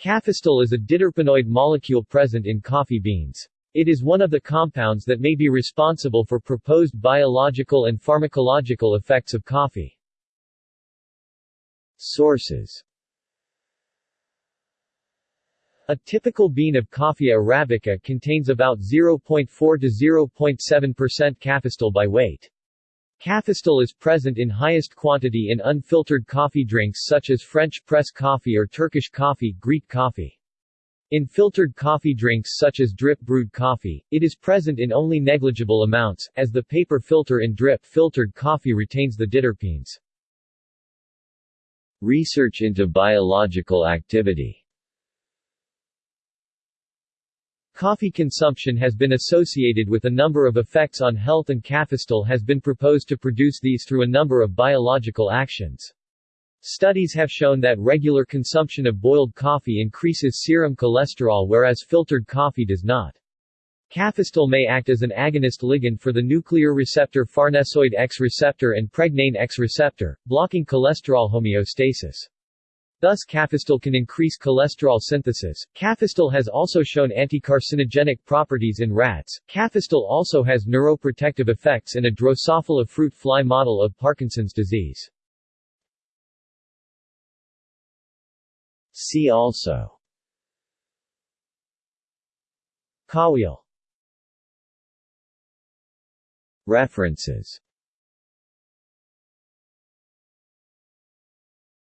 Cafestol is a diterpenoid molecule present in coffee beans. It is one of the compounds that may be responsible for proposed biological and pharmacological effects of coffee. Sources A typical bean of Coffea arabica contains about 0.4 to 0.7% cafestol by weight. Cafestol is present in highest quantity in unfiltered coffee drinks such as French press coffee or Turkish coffee, Greek coffee. In filtered coffee drinks such as drip brewed coffee, it is present in only negligible amounts, as the paper filter in drip filtered coffee retains the diterpenes. Research into biological activity Coffee consumption has been associated with a number of effects on health and cafestol has been proposed to produce these through a number of biological actions. Studies have shown that regular consumption of boiled coffee increases serum cholesterol whereas filtered coffee does not. Cafestol may act as an agonist ligand for the nuclear receptor farnesoid X receptor and pregnane X receptor, blocking cholesterol homeostasis. Thus cafestol can increase cholesterol synthesis. Cafestol has also shown anticarcinogenic properties in rats. Cafestol also has neuroprotective effects in a Drosophila fruit fly model of Parkinson's disease. See also Kahweol References